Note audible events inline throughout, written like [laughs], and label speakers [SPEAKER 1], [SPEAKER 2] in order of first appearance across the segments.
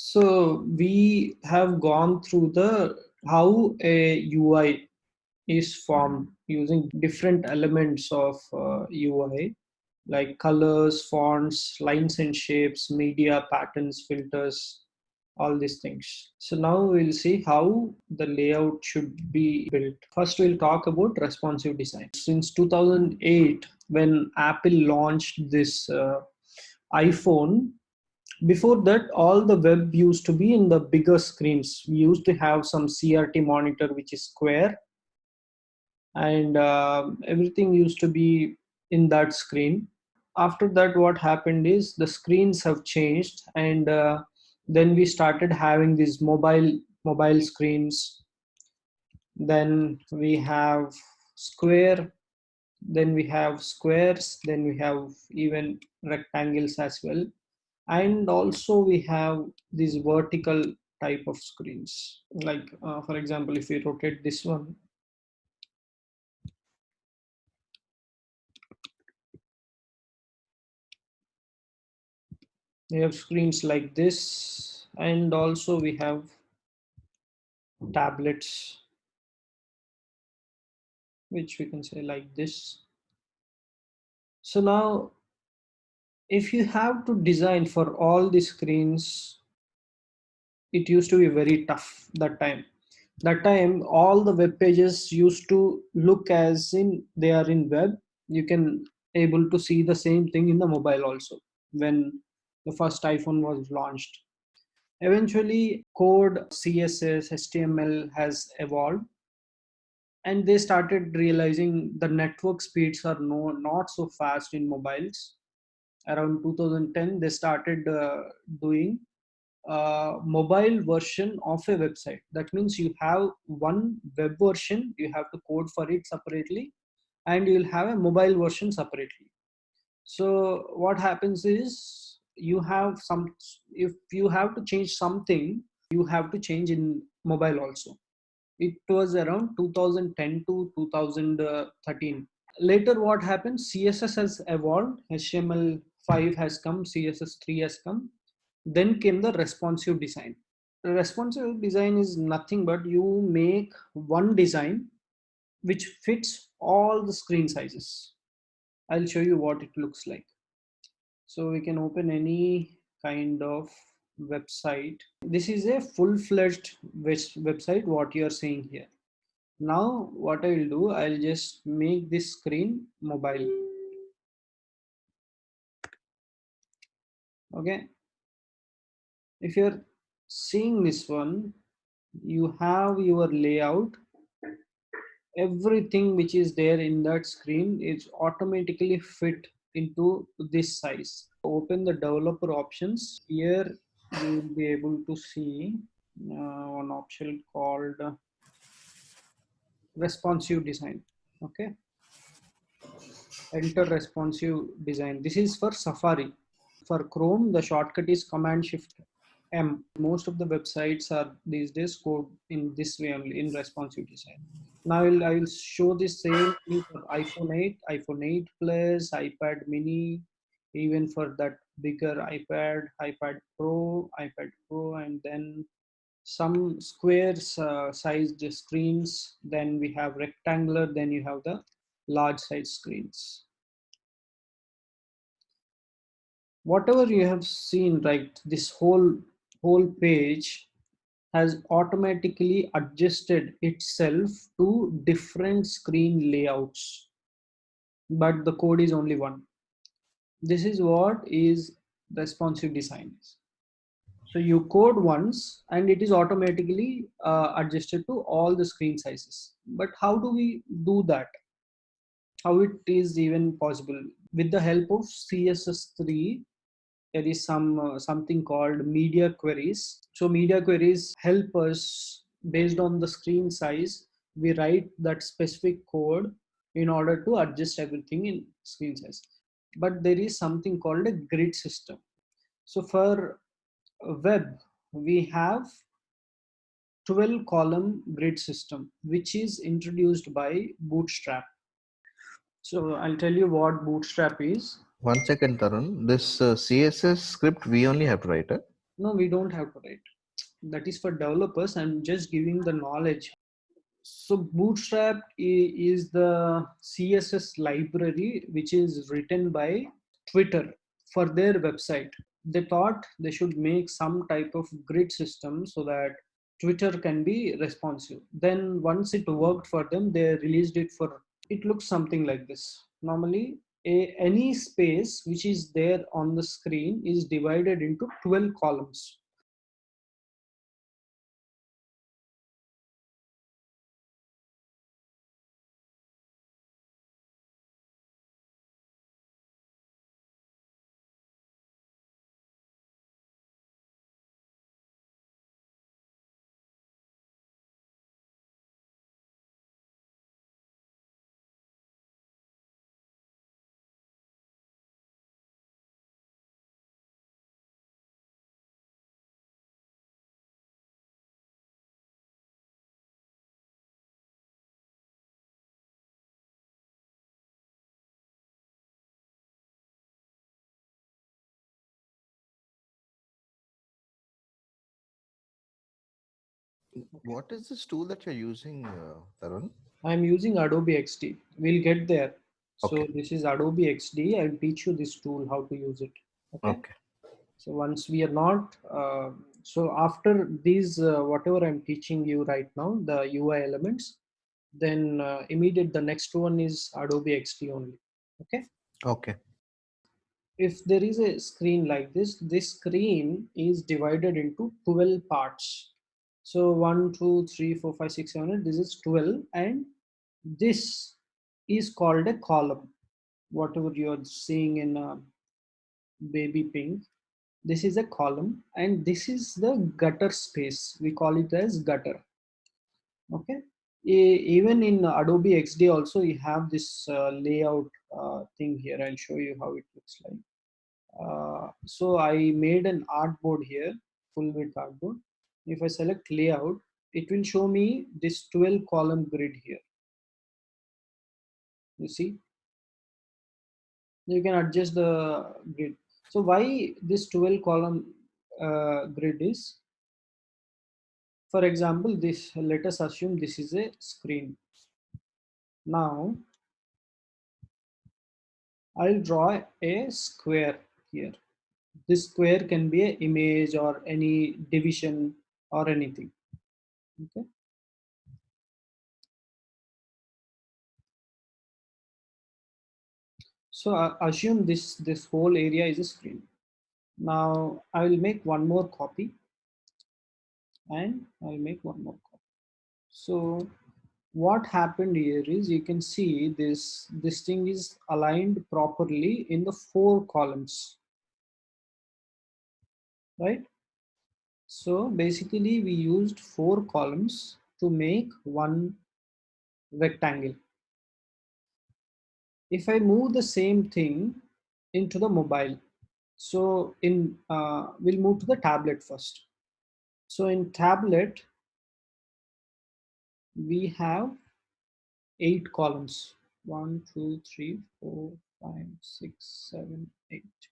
[SPEAKER 1] So we have gone through the how a UI is formed using different elements of uh, UI like colors, fonts, lines and shapes, media, patterns, filters, all these things. So now we'll see how the layout should be built. First, we'll talk about responsive design. Since 2008, when Apple launched this uh, iPhone, before that, all the web used to be in the bigger screens. We used to have some CRT monitor, which is square, and uh, everything used to be in that screen. After that, what happened is the screens have changed, and uh, then we started having these mobile mobile screens. Then we have square then we have squares then we have even rectangles as well and also we have these vertical type of screens. Like uh, for example if we rotate this one. We have screens like this. And also we have tablets which we can say like this. So now if you have to design for all the screens it used to be very tough that time. That time all the web pages used to look as in they are in web. You can able to see the same thing in the mobile also when the first iphone was launched. Eventually code css html has evolved and they started realizing the network speeds are no not so fast in mobiles around 2010 they started uh, doing mobile version of a website. That means you have one web version you have to code for it separately and you'll have a mobile version separately. So what happens is you have some if you have to change something you have to change in mobile also. It was around 2010 to 2013 later what happened? Css has evolved html5 has come css3 has come then came the responsive design. Responsive design is nothing but you make one design which fits all the screen sizes. I'll show you what it looks like. So we can open any kind of website. This is a full-fledged website what you are seeing here. Now what i will do i'll just make this screen mobile okay? If you're seeing this one you have your layout. Everything which is there in that screen is automatically fit into this size. Open the developer options. Here you will be able to see uh, one option called responsive design okay? Enter responsive design. This is for safari for chrome the shortcut is command shift m. Most of the websites are these days code in this way only in responsive design now I will, I will show this same thing for iphone 8 iphone 8 plus ipad mini even for that bigger ipad ipad pro ipad pro and then some squares uh, sized screens. Then we have rectangular then you have the large size screens whatever you have seen right this whole whole page has automatically adjusted itself to different screen layouts. But the code is only one. This is what is responsive design so you code once and it is automatically uh, adjusted to all the screen sizes. But how do we do that? How it is even possible? With the help of css3 there is some uh, something called media queries so media queries help us based on the screen size we write that specific code in order to adjust everything in screen size but there is something called a grid system. So for web, we have 12 column grid system, which is introduced by Bootstrap. So I'll tell you what Bootstrap is.
[SPEAKER 2] One second, Tarun. This uh, CSS script we only have to write it.
[SPEAKER 1] No, we don't have to write. That is for developers. I'm just giving the knowledge. So Bootstrap is the CSS library which is written by Twitter for their website. They thought they should make some type of grid system so that Twitter can be responsive. Then once it worked for them, they released it for, it looks something like this. Normally a, any space which is there on the screen is divided into 12 columns.
[SPEAKER 2] What is this tool that you're using, uh, Tarun?
[SPEAKER 1] I'm using Adobe XD. We'll get there. So this is Adobe XD. I'll teach you this tool, how to use it. Okay.
[SPEAKER 2] Okay.
[SPEAKER 1] So once we are not, uh, so after these, uh, whatever I'm teaching you right now, the UI elements, then uh, immediate the next one is Adobe XD only. Okay.
[SPEAKER 2] Okay.
[SPEAKER 1] If there is a screen like this, this screen is divided into 12 parts. So one, two, three, four, five, six, seven, eight. This is 12 and this is called a column. Whatever you're seeing in uh, baby pink, this is a column and this is the gutter space. We call it as gutter. Okay. Even in Adobe XD also you have this uh, layout uh, thing here. I'll show you how it looks like. Uh, so I made an artboard here, full width artboard. If I select layout, it will show me this 12 column grid here. You see, you can adjust the grid. So why this 12 column uh, grid is, for example, this, let us assume this is a screen. Now, I'll draw a square here. This square can be an image or any division or anything. Okay. So uh, assume this, this whole area is a screen. Now I will make one more copy and I'll make one more copy. So what happened here is you can see this, this thing is aligned properly in the four columns, right? So basically we used four columns to make one rectangle. If I move the same thing into the mobile, so in, uh, we'll move to the tablet first. So in tablet, we have eight columns. One, two, three, four, five, six, seven, eight.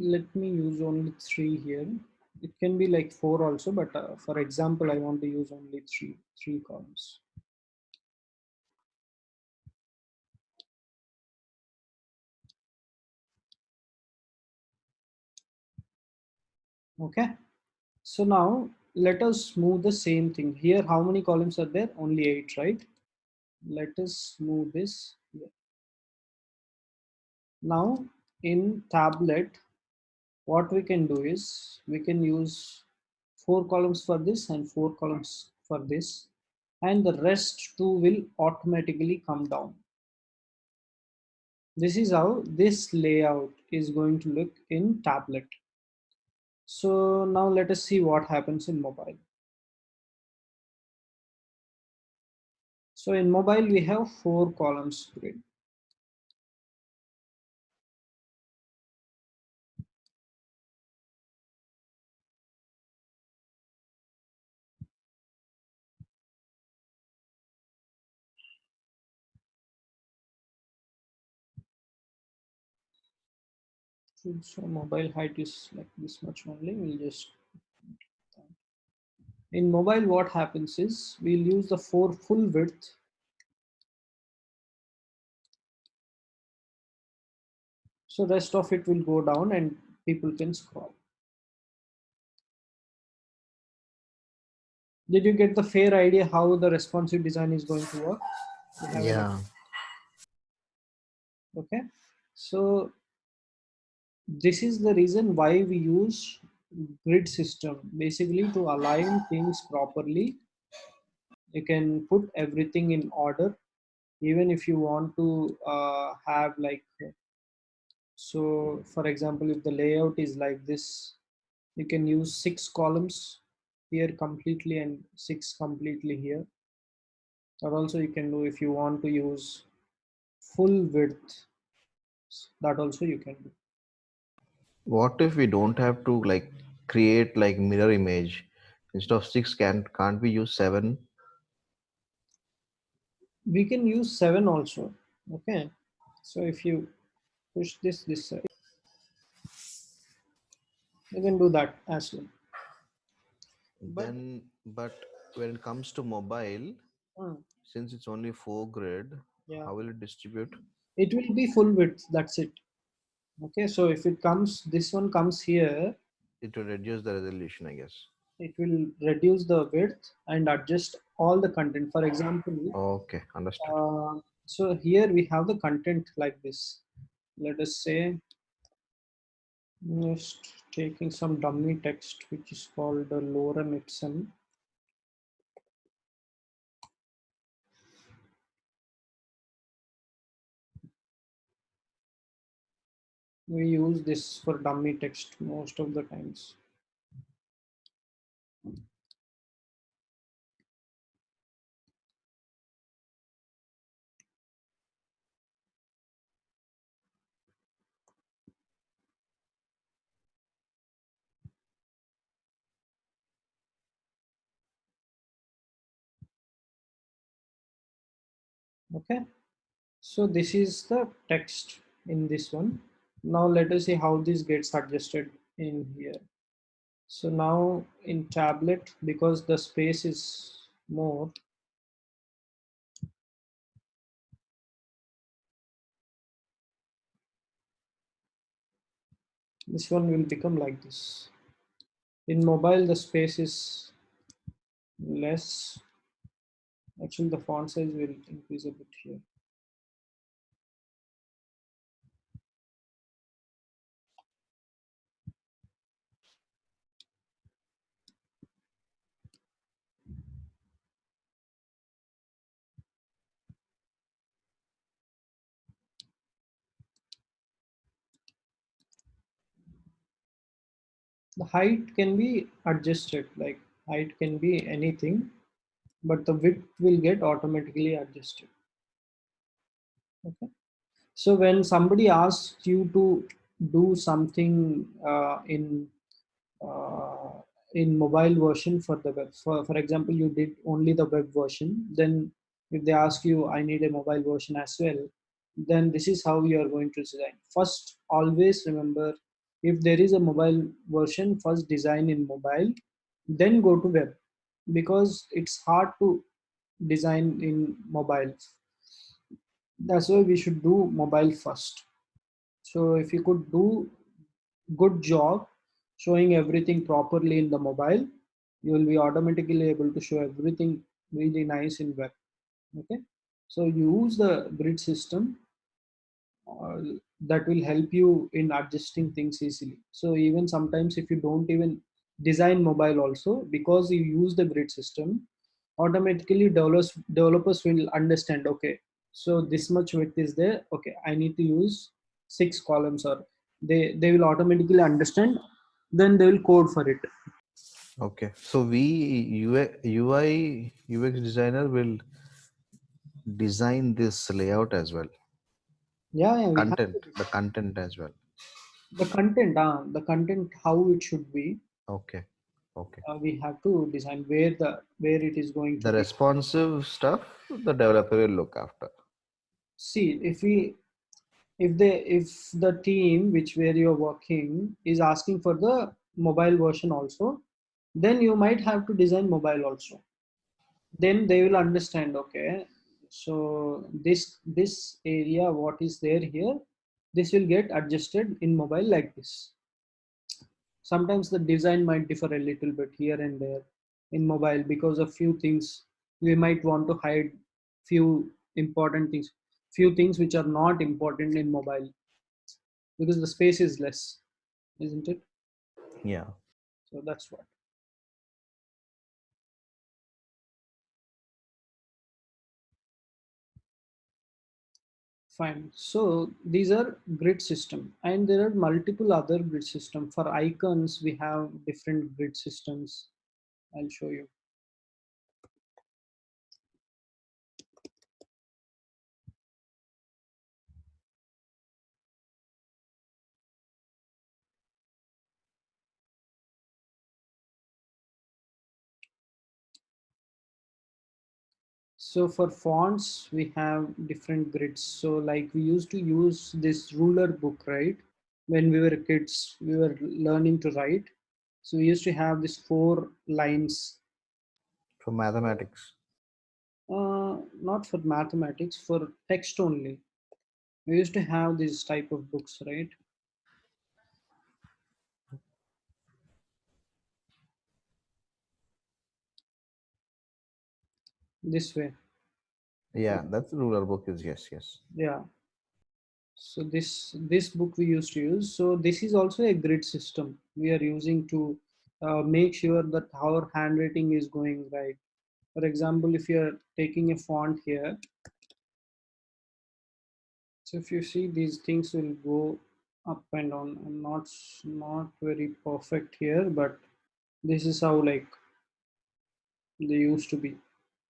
[SPEAKER 1] Let me use only three here. It can be like four also, but uh, for example, I want to use only three, three columns. Okay. So now let us move the same thing here. How many columns are there? Only eight, right? Let us move this here. Now in tablet, what we can do is we can use four columns for this and four columns for this and the rest two will automatically come down. This is how this layout is going to look in tablet. So now let us see what happens in mobile. So in mobile, we have four columns grid. So mobile height is like this much only. We'll just in mobile what happens is we'll use the four full width so rest of it will go down and people can scroll did you get the fair idea how the responsive design is going to work You have an
[SPEAKER 2] Yeah.
[SPEAKER 1] okay so this is the reason why we use grid system. Basically to align things properly you can put everything in order. Even if you want to uh, have like so for example if the layout is like this you can use six columns here completely and six completely here. Or also you can do if you want to use full width that also you can do
[SPEAKER 2] What if we don't have to like create like mirror image instead of six? can't can't we use seven?
[SPEAKER 1] we can use seven also okay so if you push this this side you can do that as well But-
[SPEAKER 2] then, but when it comes to mobile,
[SPEAKER 1] Hmm,
[SPEAKER 2] since it's only four grid,
[SPEAKER 1] yeah
[SPEAKER 2] how will it distribute?
[SPEAKER 1] it will be full width that's it okay so if it comes this one comes here
[SPEAKER 2] It will reduce the resolution, I guess.
[SPEAKER 1] it will reduce the width and adjust all the content for example
[SPEAKER 2] Okay, understood.
[SPEAKER 1] uh, so here we have the content like this let us say just taking some dummy text which is called the lorem ipsum we use this for dummy text most of the times. Okay. So this is the text in this one now let us see how this gets adjusted in here. So now in tablet because the space is more this one will become like this. In mobile the space is less. Actually the font size will increase a bit here the height can be adjusted like height can be anything but the width will get automatically adjusted. Okay. So when somebody asks you to do something uh, in uh, in mobile version for the web for, for example you did only the web version then if they ask you i need a mobile version as well then this is how you are going to design. First always remember if there is a mobile version first design in mobile then go to web because it's hard to design in mobile. That's why we should do mobile first. So if you could do good job showing everything properly in the mobile you will be automatically able to show everything really nice in web. Okay? So use the grid system that will help you in adjusting things easily so even sometimes if you don't even design mobile also because you use the grid system automatically developers developers will understand okay so this much width is there okay i need to use six columns or they they will automatically understand then they will code for it
[SPEAKER 2] Okay, so we UI, UI UX designer will design this layout as well.
[SPEAKER 1] Yeah, yeah
[SPEAKER 2] Content, the content as well.
[SPEAKER 1] the content uh, the content how it should be
[SPEAKER 2] Okay, okay.
[SPEAKER 1] uh, we have to design where the where it is going to
[SPEAKER 2] The
[SPEAKER 1] be.
[SPEAKER 2] responsive stuff the developer will look after.
[SPEAKER 1] see if we if they if the team which where you're working is asking for the mobile version also then you might have to design mobile also then they will understand okay so this this area what is there here this will get adjusted in mobile like this. Sometimes the design might differ a little bit here and there in mobile because of few things. We might want to hide few important things few things which are not important in mobile because the space is less isn't it?
[SPEAKER 2] Yeah.
[SPEAKER 1] so that's what fine. So these are grid system and there are multiple other grid system. For icons we have different grid systems. I'll show you So for fonts, we have different grids. So like we used to use this ruler book, right? When we were kids, we were learning to write. So we used to have these four lines,
[SPEAKER 2] For mathematics.
[SPEAKER 1] uh, not for mathematics, for text only. We used to have this type of books, right? This way,
[SPEAKER 2] Yeah, that's the ruler book is yes, yes.
[SPEAKER 1] yeah. So this this book we used to use. So this is also a grid system we are using to uh, make sure that our handwriting is going right. For example, if you are taking a font here, so if you see these things will go up and down. I'm not not very perfect here, but this is how like they used to be.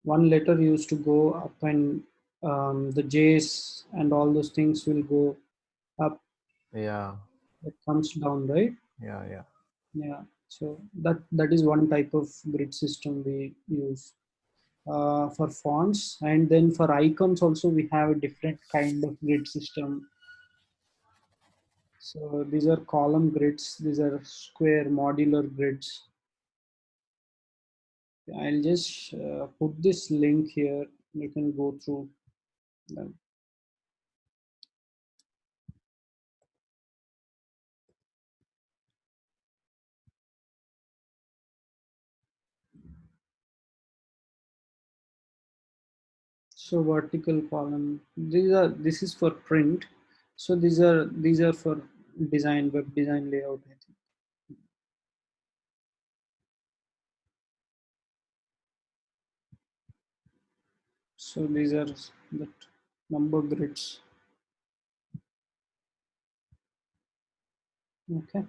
[SPEAKER 1] One letter used to go up and um, the J's and all those things will go up.
[SPEAKER 2] Yeah,
[SPEAKER 1] it comes down right?
[SPEAKER 2] Yeah, yeah.
[SPEAKER 1] yeah. So that that is one type of grid system we use. Uh, for fonts and then for icons also we have a different kind of grid system. So these are column grids these are square modular grids i'll just uh, put this link here. You can go through them. So vertical column. These are this is for print. So these are these are for design web design layout I think. So these are the number grids. Okay.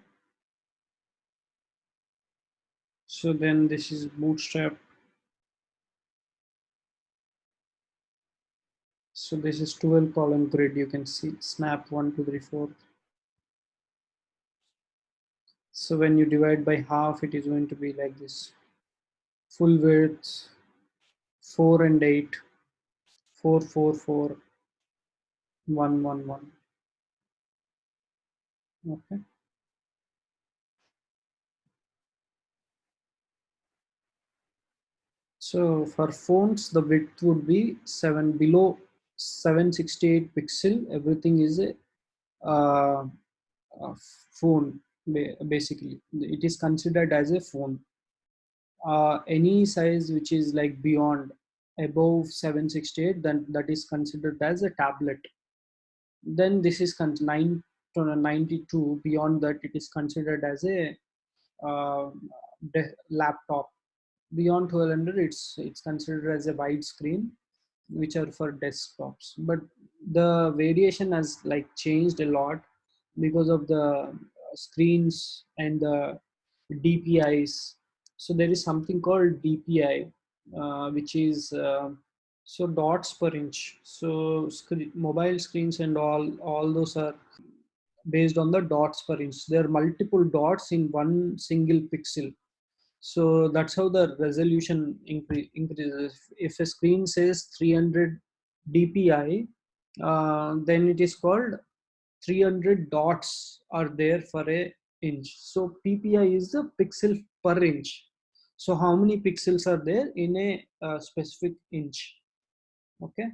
[SPEAKER 1] So then this is bootstrap. So this is 12 column grid. You can see snap one two three four. So when you divide by half it is going to be like this. Full width 4 and 8 4 4 4 1 1 1 okay. So for phones the width would be 7 below 768 pixel. Everything is a, uh, a phone basically. It is considered as a phone. Uh, any size which is like beyond above 768 then that is considered as a tablet. Then this is con- 9 to 92 beyond that it is considered as a uh, laptop. Beyond 1200 it's it's considered as a wide screen which are for desktops. But the variation has like changed a lot because of the screens and the dpis so there is something called dpi which is uh, so dots per inch. So screen, mobile screens and all all those are based on the dots per inch. There are multiple dots in one single pixel. So that's how the resolution incre- increases. If a screen says 300 dpi uh, then it is called 300 dots are there for a inch. So ppi is the pixel per inch so how many pixels are there in a uh, specific inch? Okay.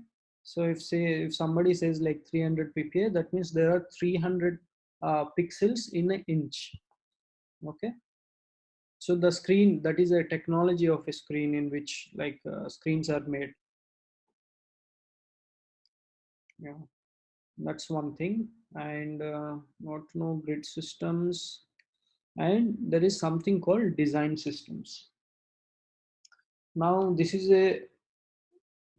[SPEAKER 1] So if say if somebody says like 300 ppi that means there are 300 uh, pixels in an inch. Okay. So the screen that is a technology of a screen in which like uh, screens are made. Yeah. That's one thing. And uh, not no grid systems. And there is something called design systems now this is a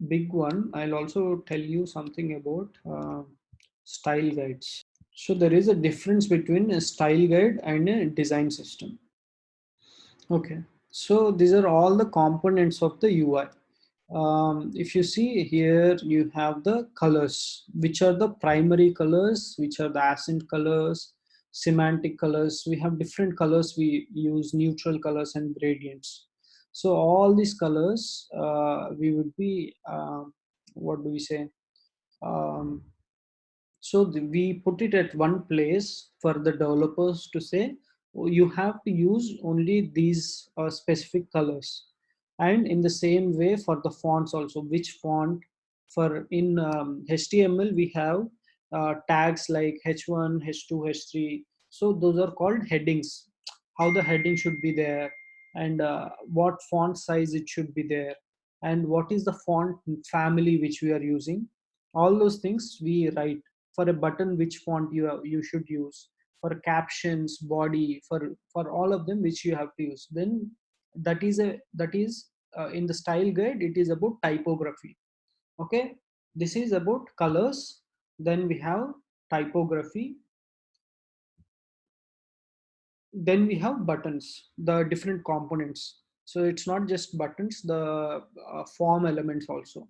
[SPEAKER 1] big one. I'll also tell you something about uh, style guides. So there is a difference between a style guide and a design system. Okay. So these are all the components of the ui um, if you see here you have the colors which are the primary colors which are the accent colors semantic colors. We have different colors. We use neutral colors and gradients so all these colors uh, we would be uh, what do we say? Um, so the, we put it at one place for the developers to say oh, you have to use only these uh, specific colors. And in the same way for the fonts also which font for in um, html we have uh, tags like h1 h2 h3 so those are called headings. How the heading should be there and uh, what font size it should be there and what is the font family which we are using. All those things we write for a button which font you you should use for captions body for for all of them which you have to use. Then that is a that is uh, in the style guide it is about typography. Okay? This is about colors. Then we have typography then we have buttons the different components. So it's not just buttons the uh, form elements also.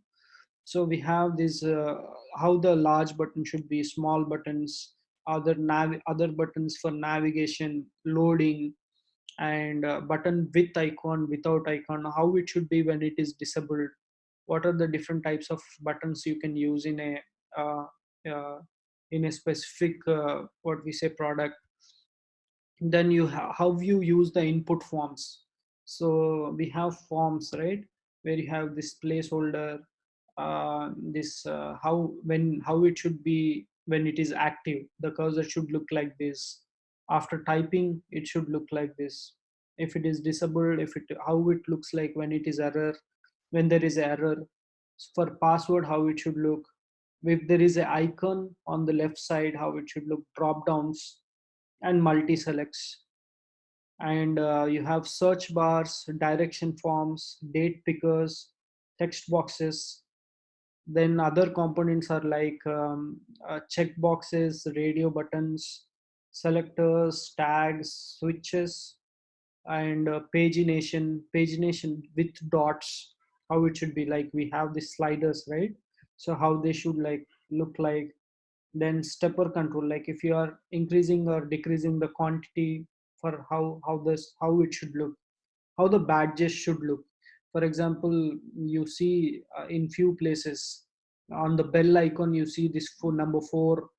[SPEAKER 1] So we have this uh, how the large button should be small buttons other nav other buttons for navigation loading and uh, button with icon without icon how it should be when it is disabled. What are the different types of buttons you can use in a uh, uh, in a specific uh, what we say product then you how you use the input forms. So we have forms right where you have this placeholder uh, this uh, how when how it should be when it is active. The cursor should look like this. After typing it should look like this. If it is disabled if it how it looks like when it is error when there is error. For password how it should look. If there is an icon on the left side how it should look. Drop downs and multi selects and uh, you have search bars direction forms date pickers text boxes then other components are like um, uh, check boxes radio buttons selectors, tags, switches, and uh, pagination, pagination with dots, how it should be like we have the sliders, right? So how they should like look like. Then stepper control, like if you are increasing or decreasing the quantity for how how this how it should look, how the badges should look. For example, you see uh, in few places on the bell icon you see this for number four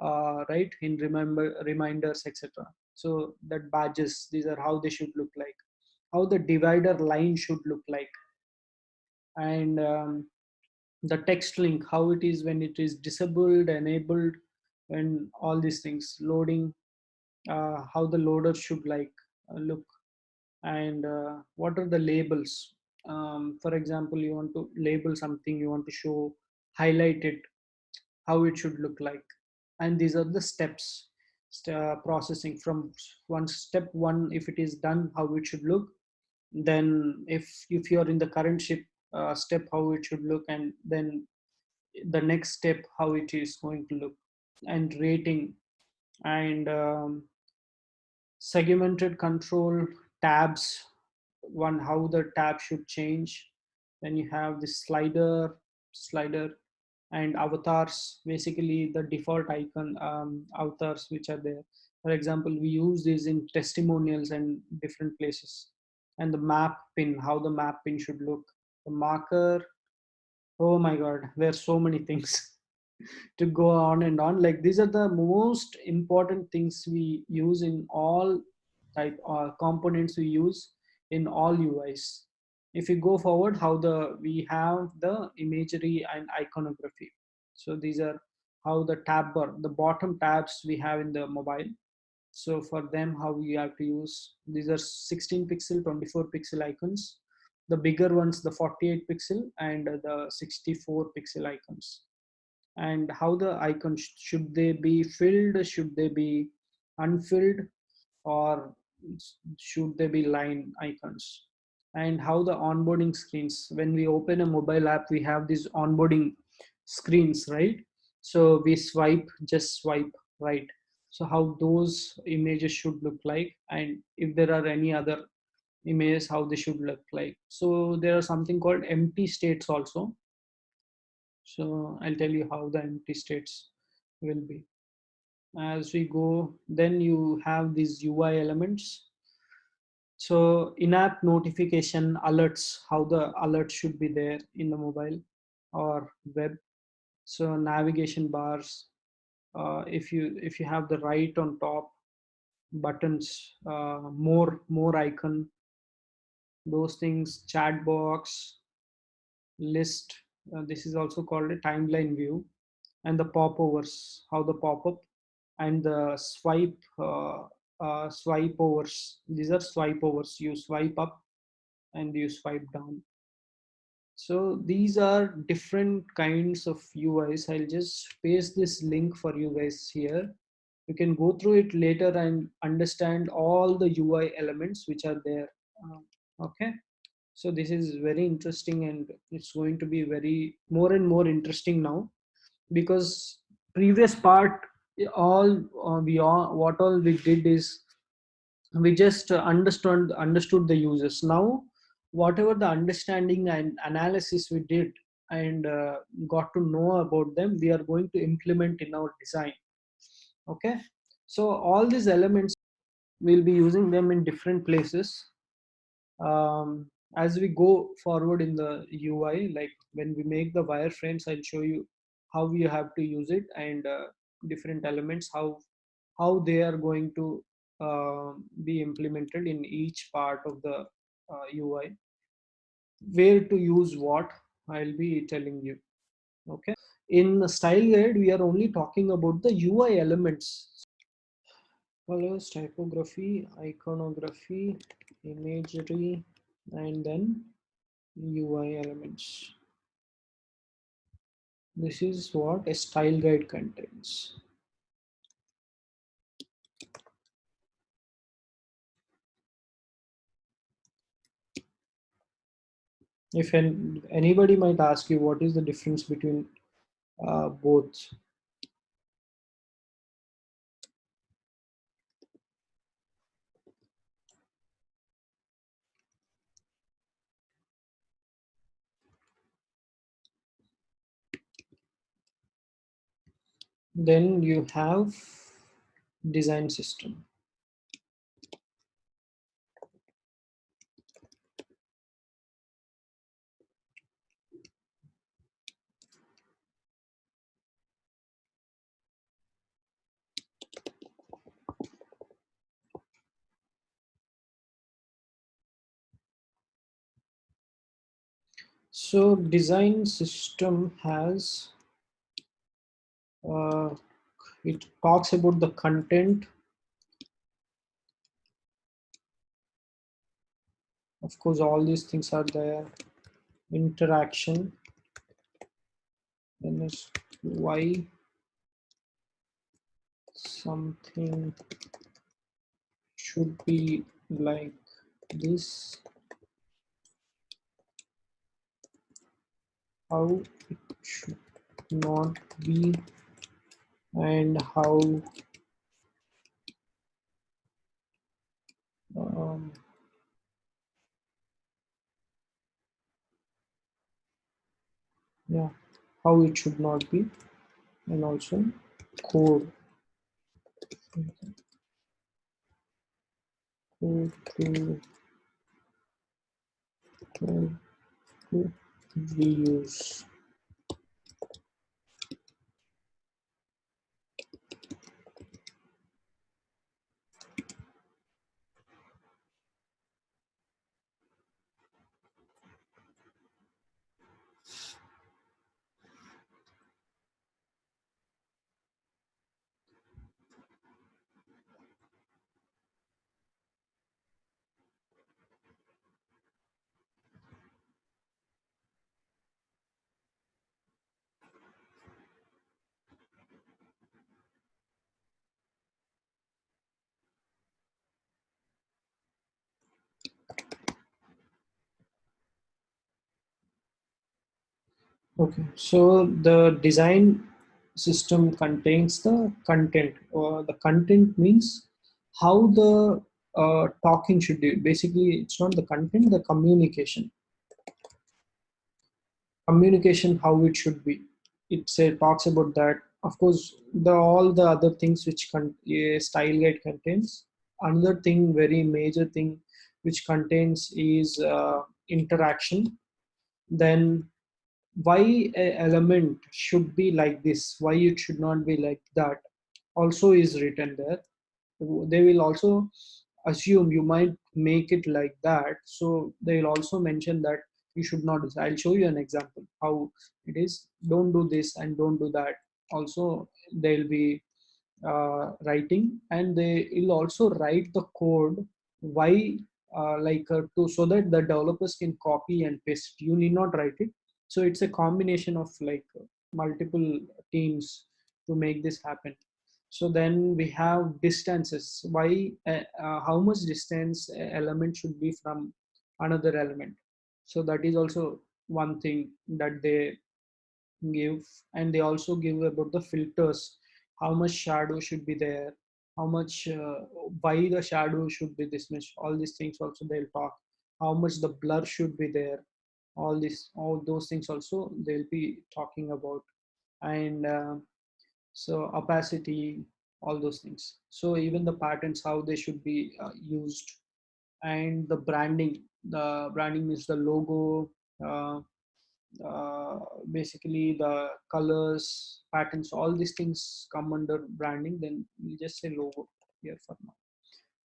[SPEAKER 1] uh, right in remember reminders etc so that badges these are how they should look like how the divider line should look like and um, the text link how it is when it is disabled enabled and all these things loading uh, how the loader should like uh, look. And uh, what are the labels? Um, for example you want to label something you want to show highlight it how it should look like. And these are the steps uh, processing from one step one. If it is done how it should look then if if you're in the current ship uh, step how it should look and then the next step how it is going to look and rating. And um, segmented control tabs one how the tab should change. Then you have the slider slider and avatars basically the default icon um, avatars which are there. For example we use these in testimonials and different places. And the map pin how the map pin should look the marker. Oh my god there's so many things [laughs] to go on and on. Like these are the most important things we use in all type uh, components we use in all uis if we go forward how the we have the imagery and iconography. So these are how the tab bar the bottom tabs we have in the mobile. So for them how we have to use these are 16 pixel 24 pixel icons the bigger ones the 48 pixel and the 64 pixel icons. And how the icons should they be filled? Should they be unfilled? Or should they be line icons? And how the onboarding screens when we open a mobile app we have these onboarding screens right? So we swipe just swipe right? So how those images should look like? And if there are any other images how they should look like. So there are something called empty states also. So i'll tell you how the empty states will be. As we go then you have these ui elements. So in-app notification alerts how the alert should be there in the mobile or web. So navigation bars uh, if you if you have the right on top buttons uh, more more icon those things chat box list uh, this is also called a timeline view and the popovers how the pop-up and the swipe uh, uh, swipe overs. These are swipe overs. You swipe up and you swipe down. So these are different kinds of uis i'll just paste this link for you guys here. You can go through it later and understand all the ui elements which are there. Um, okay. So this is very interesting and it's going to be very more and more interesting now because previous part all uh, we all what all we did is we just understood understood the users. Now whatever the understanding and analysis we did and uh, got to know about them we are going to implement in our design. Okay. So all these elements we'll be using them in different places um, as we go forward in the UI, like when we make the wireframes, I'll show you how you have to use it and uh, different elements, how how they are going to uh, be implemented in each part of the uh, UI. Where to use what, I'll be telling you. Okay. In the style guide, we are only talking about the UI elements. Colors, typography, iconography, imagery, and then UI elements. This is what a style guide contains. If anybody might ask you what is the difference between uh, both then you have design system. So design system has uh, it talks about the content. Of course all these things are there. Interaction. Then is why something should be like this. How it should not be and how um, yeah how it should not be and also code reuse Okay, so the design system contains the content, or the content means how the uh, talking should be. Basically, it's not the content, the communication. Communication, how it should be. It say, talks about that. Of course, the all the other things which con- style guide contains. Another thing, very major thing, which contains is uh, interaction. Then why a element should be like this? Why it should not be like that? Also is written there. They will also assume you might make it like that. So they will also mention that you should not i'll show you an example how it is. Don't do this and don't do that. Also they'll be uh, writing and they will also write the code why uh, like uh, to so that the developers can copy and paste. You need not write it so it's a combination of like multiple teams to make this happen. So then we have distances. Why uh, uh, how much distance element should be from another element? So that is also one thing that they give and they also give about the filters. How much shadow should be there? How much uh, why the shadow should be this much? All these things also they'll talk. How much the blur should be there all this all those things also they'll be talking about. And uh, so opacity all those things. So even the patterns how they should be uh, used. And the branding the branding is the logo uh, uh, basically the colors patterns all these things come under branding then we just say logo here for now.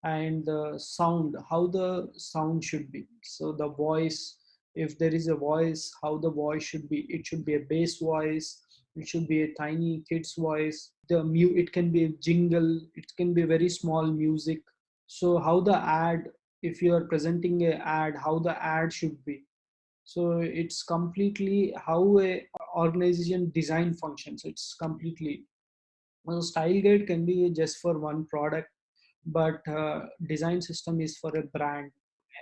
[SPEAKER 1] And the sound how the sound should be. So the voice if there is a voice how the voice should be it should be a bass voice it should be a tiny kid's voice. The mu it can be a jingle it can be very small music. So how the ad if you are presenting a ad how the ad should be. So it's completely how a organization design functions. It's completely well, style guide can be just for one product but uh, design system is for a brand.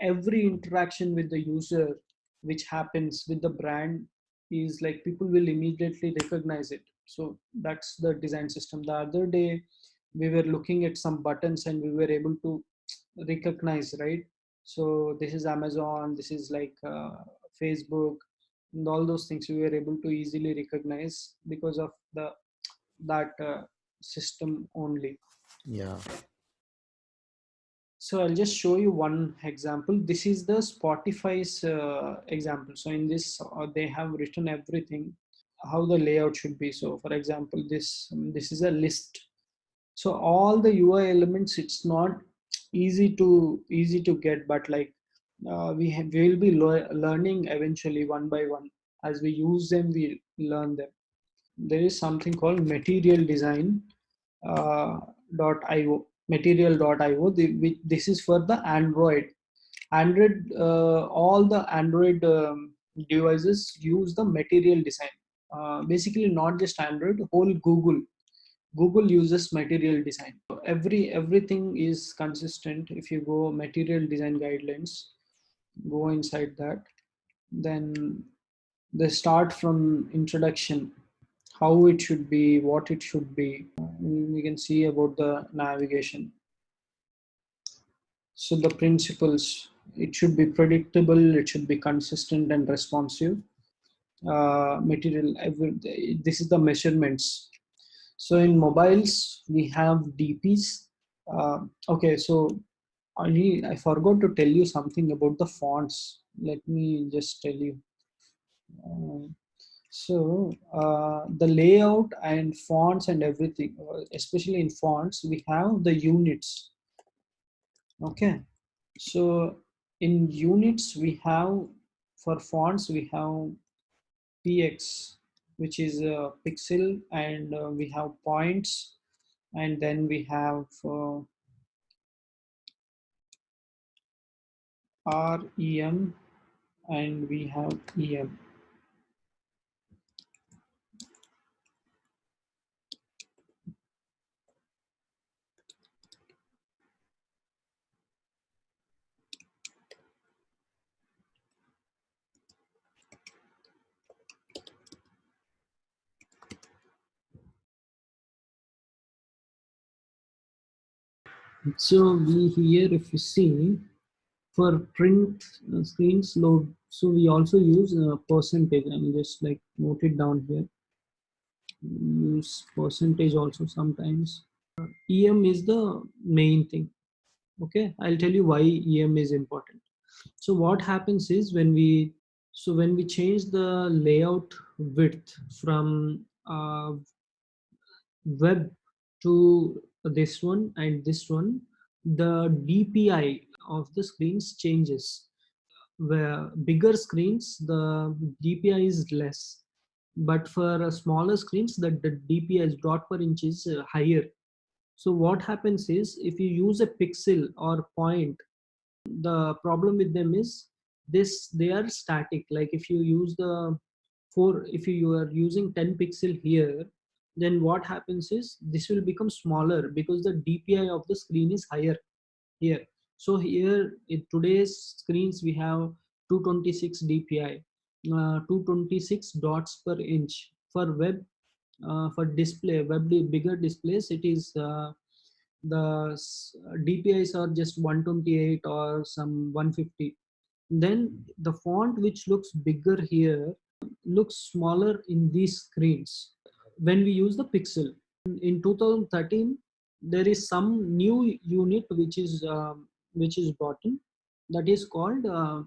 [SPEAKER 1] Every interaction with the user which happens with the brand is like people will immediately recognize it. So that's the design system. The other day we were looking at some buttons and we were able to recognize right? So this is amazon this is like uh, facebook and all those things we were able to easily recognize because of the that uh, system only.
[SPEAKER 2] Yeah.
[SPEAKER 1] So i'll just show you one example. This is the spotify's uh, example. So in this uh, they have written everything how the layout should be. So for example this um, this is a list. So all the ui elements it's not easy to easy to get but like uh, we have, we will be learning eventually one by one. As we use them we learn them. There is something called material design uh, dot io material.io this is for the android. Android uh, all the android um, devices use the material design. Uh, basically not just android whole google. Google uses material design. Every everything is consistent. If you go material design guidelines go inside that then they start from introduction how it should be what it should be. We can see about the navigation. So the principles it should be predictable it should be consistent and responsive. Uh, material this is the measurements. So in mobiles we have dps uh, okay so I, need, I forgot to tell you something about the fonts. Let me just tell you. Uh, so uh, the layout and fonts and everything uh, especially in fonts we have the units. Okay. So in units we have for fonts we have px which is a pixel and uh, we have points and then we have uh, rem and we have em So we here, if you see, for print uh, screens load, so we also use a percentage. I'm just like note it down here. Use percentage also sometimes. Uh, EM is the main thing. Okay, I'll tell you why EM is important. So what happens is when we so when we change the layout width from uh, web to this one and this one, the DPI of the screens changes. Where bigger screens, the DPI is less. But for smaller screens, the, the DPI is dot per inch is uh, higher. So what happens is if you use a pixel or point, the problem with them is this they are static. Like if you use the four, if you are using 10 pixel here, then what happens is this will become smaller because the DPI of the screen is higher here. So here in today's screens we have 226 DPI, uh, 226 dots per inch. For web, uh, for display, web bigger displays, it is uh, the DPIs are just 128 or some 150. Then the font which looks bigger here looks smaller in these screens when we use the pixel. In 2013, there is some new unit which is um, which is brought in that is called uh,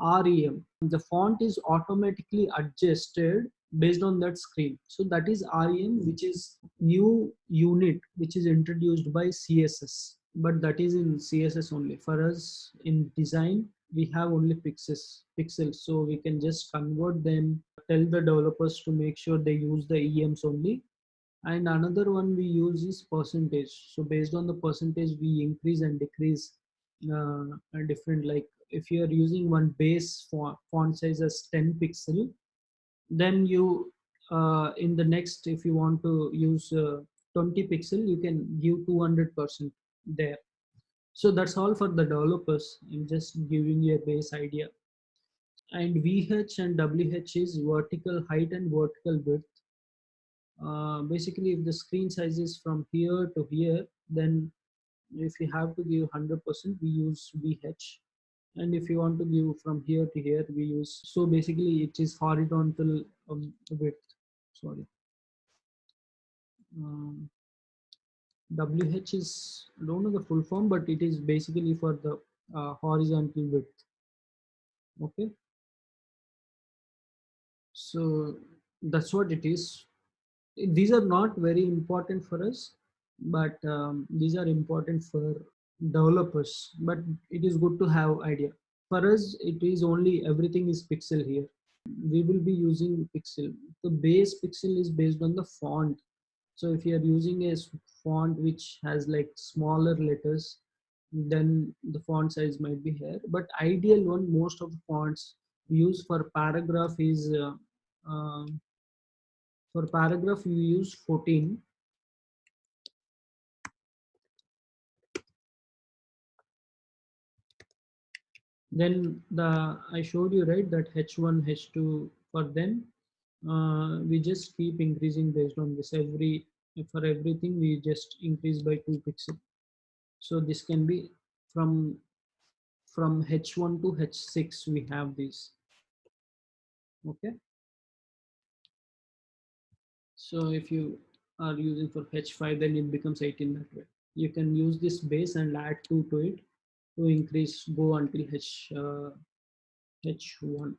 [SPEAKER 1] REM. The font is automatically adjusted based on that screen. So that is REM, which is new unit which is introduced by CSS. But that is in CSS only. For us in design, we have only pixels pixels. So we can just convert them tell the developers to make sure they use the ems only. And another one we use is percentage. So based on the percentage we increase and decrease uh, different like if you are using one base font, font size as 10 pixel then you uh, in the next if you want to use uh, 20 pixel you can give 200 percent there. So that's all for the developers. I'm just giving you a base idea. And vh and wh is vertical height and vertical width. Uh, basically if the screen size is from here to here then if you have to give 100% we use vh and if you want to give from here to here we use so basically it is horizontal um, width. Sorry. Um, WH is, don't know the full form, but it is basically for the uh, horizontal width. Okay. So that's what it is. These are not very important for us, but um, these are important for developers, but it is good to have idea. For us, it is only everything is pixel here. We will be using pixel. The base pixel is based on the font so if you are using a font which has like smaller letters then the font size might be here but ideal one most of the fonts used for paragraph is uh, uh, for paragraph you use 14 then the i showed you right that h1 h2 for them uh, we just keep increasing based on this. Every for everything we just increase by 2 pixel. So this can be from from h1 to h6 we have this okay? So if you are using for h5 then it becomes 18 that way. You can use this base and add 2 to it to increase go until h uh, h1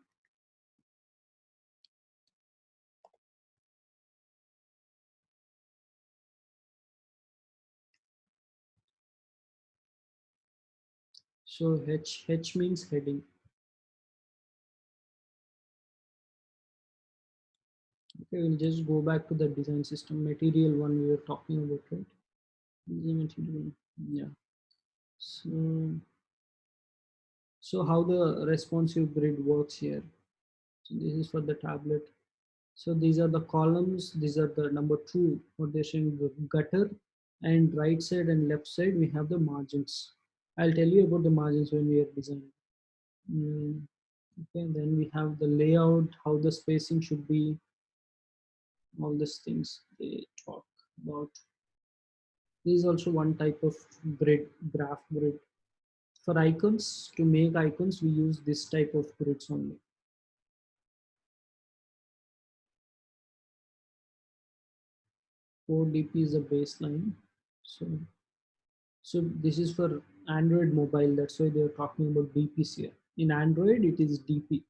[SPEAKER 1] So H, H means heading. Okay, we'll just go back to the design system material one we were talking about, right? Yeah. So, so how the responsive grid works here. So this is for the tablet. So these are the columns. These are the number two, what they're showing the gutter and right side and left side, we have the margins. I'll tell you about the margins when we are designing. Mm, okay, then we have the layout, how the spacing should be, all these things they talk about. This is also one type of grid, graph grid. For icons, to make icons, we use this type of grids only. Four DP is a baseline. So, so this is for Android mobile. That's why they're talking about DPs here. In Android, it is DP.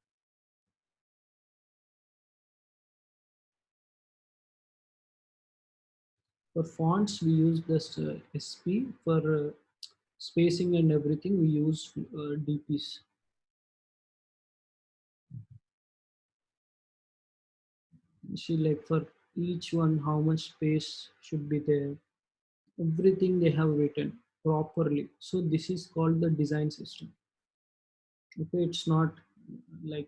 [SPEAKER 1] For fonts, we use this uh, SP. For uh, spacing and everything, we use uh, DPs. See, like for each one, how much space should be there. Everything they have written properly. So this is called the design system. Okay, it's not like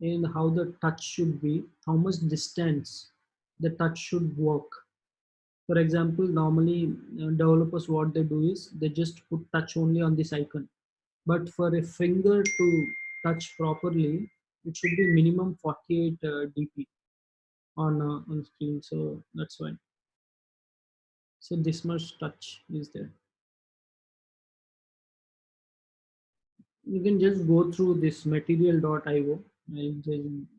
[SPEAKER 1] in how the touch should be, how much distance the touch should work for example normally uh, developers what they do is they just put touch only on this icon but for a finger to touch properly it should be minimum 48 uh, dp on uh, on screen so that's why so this much touch is there. You can just go through this material.io I'll,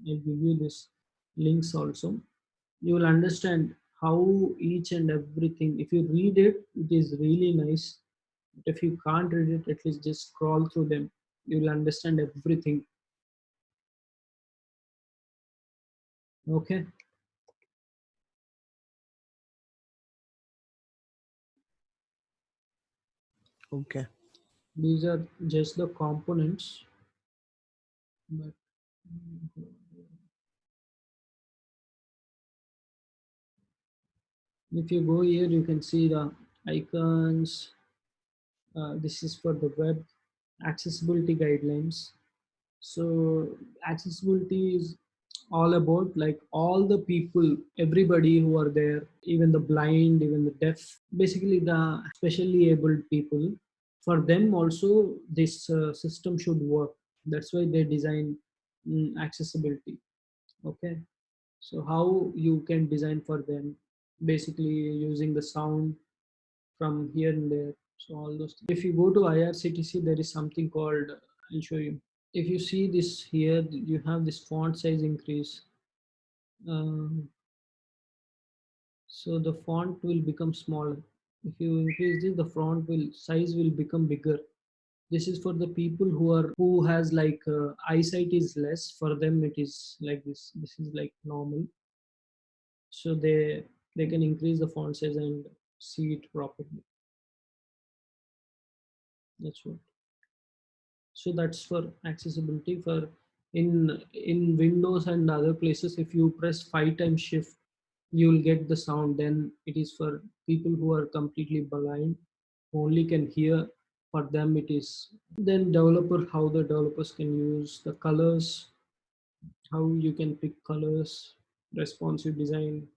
[SPEAKER 1] I'll give you this links also. You will understand how each and everything if you read it it is really nice. But if you can't read it at least just scroll through them. You will understand everything. Okay
[SPEAKER 2] Okay.
[SPEAKER 1] these are just the components. But if you go here you can see the icons. Uh, this is for the web accessibility guidelines. So accessibility is all about like all the people everybody who are there even the blind even the deaf basically the specially able people. For them also this uh, system should work. That's why they design mm, accessibility. Okay? So how you can design for them? Basically using the sound from here and there. So all those things. if you go to irctc there is something called i'll show you if you see this here you have this font size increase um, so the font will become smaller. If you increase this the font will size will become bigger. This is for the people who are who has like uh, eyesight is less for them it is like this this is like normal. So they they can increase the font size and see it properly. That's what so that's for accessibility for in in windows and other places if you press five times shift you will get the sound. Then it is for people who are completely blind only can hear. For them it is then developer how the developers can use the colors how you can pick colors responsive design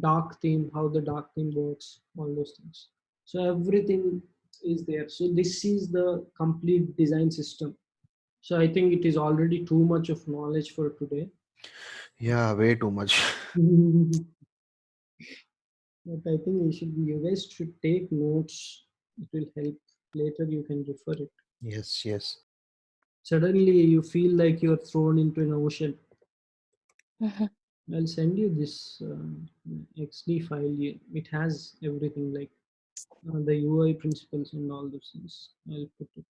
[SPEAKER 1] dark theme how the dark theme works all those things. So everything is there. So this is the complete design system. So i think it is already too much of knowledge for today.
[SPEAKER 2] Yeah, way too much. [laughs]
[SPEAKER 1] but i think you should you guys should take notes. It will help. Later you can refer it.
[SPEAKER 2] Yes, yes.
[SPEAKER 1] suddenly you feel like you're thrown into an ocean. [laughs] I'll send you this uh, xd file. It has everything like the ui principles and all those things. I'll put it